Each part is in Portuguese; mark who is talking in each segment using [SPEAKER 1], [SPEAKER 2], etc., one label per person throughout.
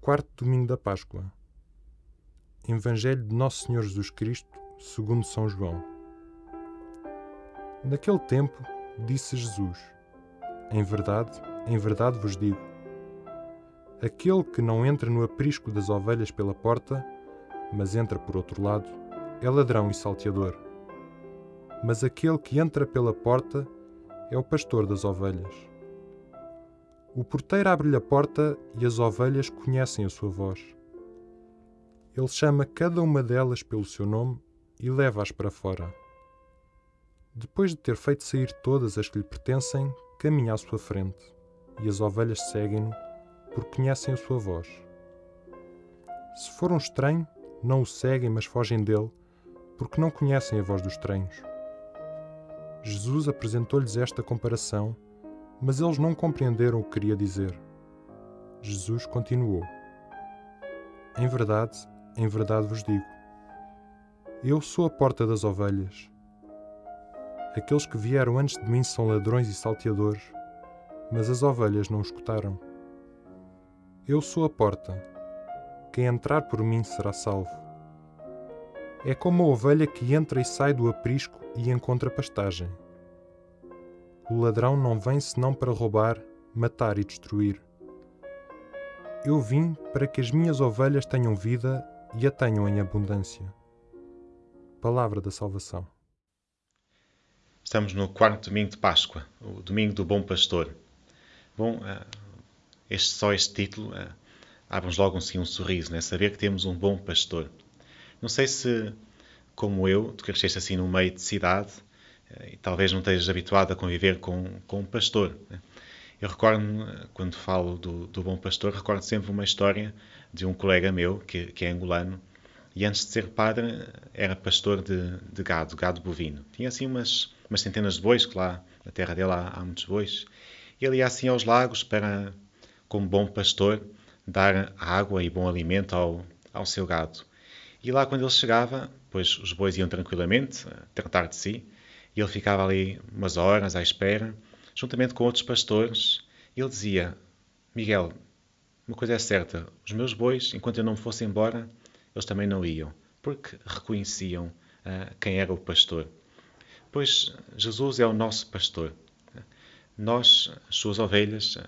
[SPEAKER 1] Quarto domingo da Páscoa. Evangelho de Nosso Senhor Jesus Cristo, segundo São João. Naquele tempo, disse Jesus: Em verdade, em verdade vos digo: aquele que não entra no aprisco das ovelhas pela porta, mas entra por outro lado, é ladrão e salteador. Mas aquele que entra pela porta é o pastor das ovelhas. O porteiro abre-lhe a porta e as ovelhas conhecem a sua voz. Ele chama cada uma delas pelo seu nome e leva-as para fora. Depois de ter feito sair todas as que lhe pertencem, caminha à sua frente, e as ovelhas seguem-no, porque conhecem a sua voz. Se for um estranho, não o seguem, mas fogem dele, porque não conhecem a voz dos estranhos. Jesus apresentou-lhes esta comparação mas eles não compreenderam o que queria dizer. Jesus continuou: Em verdade, em verdade vos digo: Eu sou a porta das ovelhas. Aqueles que vieram antes de mim são ladrões e salteadores, mas as ovelhas não escutaram. Eu sou a porta. Quem entrar por mim será salvo. É como a ovelha que entra e sai do aprisco e encontra pastagem. O ladrão não vem senão para roubar, matar e destruir. Eu vim para que as minhas ovelhas tenham vida e a tenham em abundância. Palavra da Salvação.
[SPEAKER 2] Estamos no quarto domingo de Páscoa, o domingo do Bom Pastor. Bom, eh, este, só este título eh, abre-nos logo assim, um sorriso, né? saber que temos um bom pastor. Não sei se, como eu, tu cresceste assim no meio de cidade, e talvez não estejas habituado a conviver com, com um pastor. Né? Eu recordo, quando falo do, do, bom pastor, recordo sempre uma história de um colega meu, que, que é angolano, e antes de ser padre era pastor de, de, gado, gado bovino. Tinha assim umas, umas centenas de bois, que lá na terra dele há, há muitos bois. E ele ia assim aos lagos para, como bom pastor, dar água e bom alimento ao, ao seu gado. E lá quando ele chegava, pois os bois iam tranquilamente tratar de si, ele ficava ali umas horas à espera, juntamente com outros pastores. Ele dizia: Miguel, uma coisa é certa, os meus bois, enquanto eu não me fosse embora, eles também não iam, porque reconheciam uh, quem era o pastor. Pois Jesus é o nosso pastor. Nós, as suas ovelhas, uh,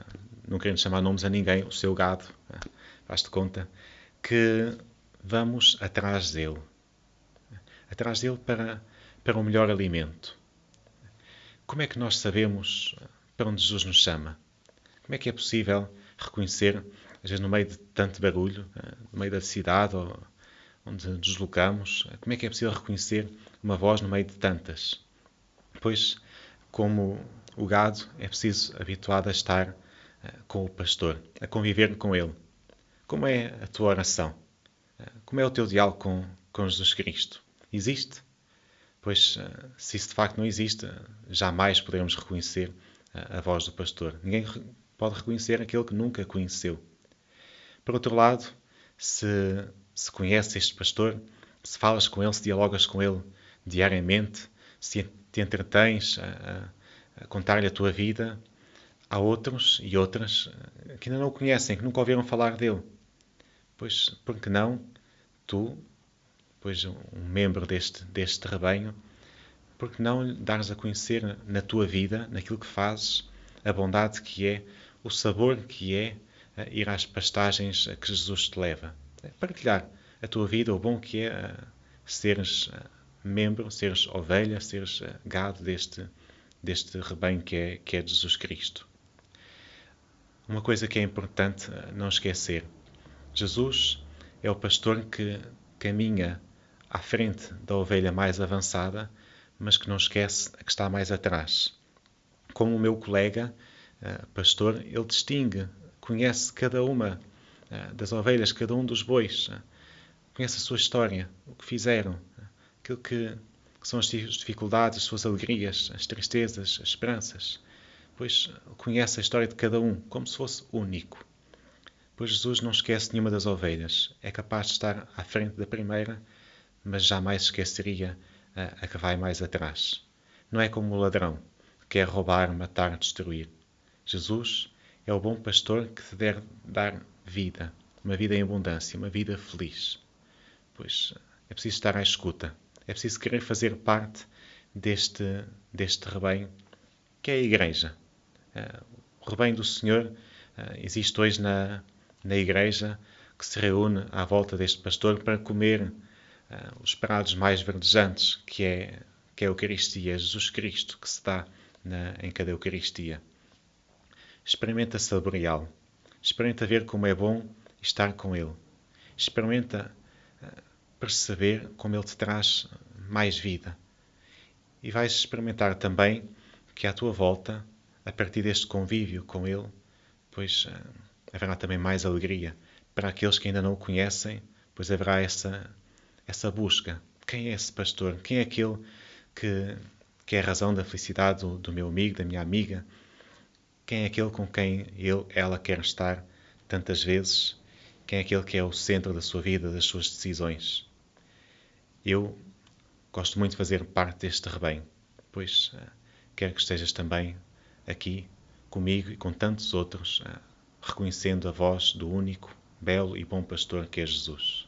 [SPEAKER 2] não querendo chamar nomes a ninguém, o seu gado, uh, faz-te conta, que vamos atrás dele. Atrás dele para para um melhor alimento. Como é que nós sabemos para onde Jesus nos chama? Como é que é possível reconhecer, às vezes no meio de tanto barulho, eh, no meio da cidade ou onde nos deslocamos, eh, como é que é possível reconhecer uma voz no meio de tantas? Pois, como o gado, é preciso habituado a estar eh, com o pastor, a conviver com ele. Como é a tua oração? Como é o teu diálogo com, com Jesus Cristo? Existe? Pois, eh, se isso de facto não existe, jamais poderemos reconhecer eh, a voz do pastor. Ninguém pode reconhecer aquele que nunca conheceu. Por outro lado, se, se conheces este pastor, se falas com ele, se dialogas com ele diariamente, se te entretens a, a contar-lhe a tua vida, há outros e outras eh, que ainda não o conhecem, que nunca ouviram falar dele. Pois, por que não tu pois um membro deste, deste rebanho, porque não dares a conhecer na tua vida, naquilo que fazes, a bondade que é, o sabor que é uh, ir às pastagens a que Jesus te leva. É partilhar a tua vida, o bom que é uh, seres uh, membro, seres ovelha, seres gado deste, deste rebanho que é, que é Jesus Cristo. Uma coisa que é importante não esquecer: Jesus é o pastor que caminha à frente da ovelha mais avançada, mas que não esquece a que está mais atrás. Como o meu colega, uh, pastor, ele distingue, conhece cada uma uh, das ovelhas, cada um dos bois, uh, conhece a sua história, o que fizeram, aquilo que, que são as dificuldades, as suas alegrias, as tristezas, as esperanças. Pois conhece a história de cada um, como se fosse único. Pois Jesus não esquece nenhuma das ovelhas, é capaz de estar à frente da primeira mas jamais esqueceria a, a que vai mais atrás. Não é como o ladrão, que quer roubar, matar, destruir. Jesus é o bom pastor que te deve dar vida, uma vida em abundância, uma vida feliz. Pois é preciso estar à escuta, é preciso querer fazer parte deste, deste rebanho que é a Igreja. Uh, o rebanho do Senhor uh, existe hoje na, na Igreja que se reúne à volta deste pastor para comer uh, os prados mais verdejantes, que é, que é a Eucaristia, Jesus Cristo, que se dá na, em cada Eucaristia. Experimenta saboreá-lo. Experimenta ver como é bom estar com Ele. Experimenta perceber como Ele te traz mais vida. E vais experimentar também que à tua volta, a partir deste convívio com Ele, pois uh, haverá também mais alegria. Para aqueles que ainda não o conhecem, pois haverá essa, essa busca. Quem é esse pastor? Quem é aquele que, que é a razão da felicidade do, do meu amigo, da minha amiga? Quem é aquele com quem ele, ela quer estar tantas vezes? Quem é aquele que é o centro da sua vida, das suas decisões? Eu gosto muito de fazer parte deste rebanho, pois uh, quero que estejas também aqui comigo e com tantos outros, uh, reconhecendo a voz do único, belo e bom pastor que é Jesus.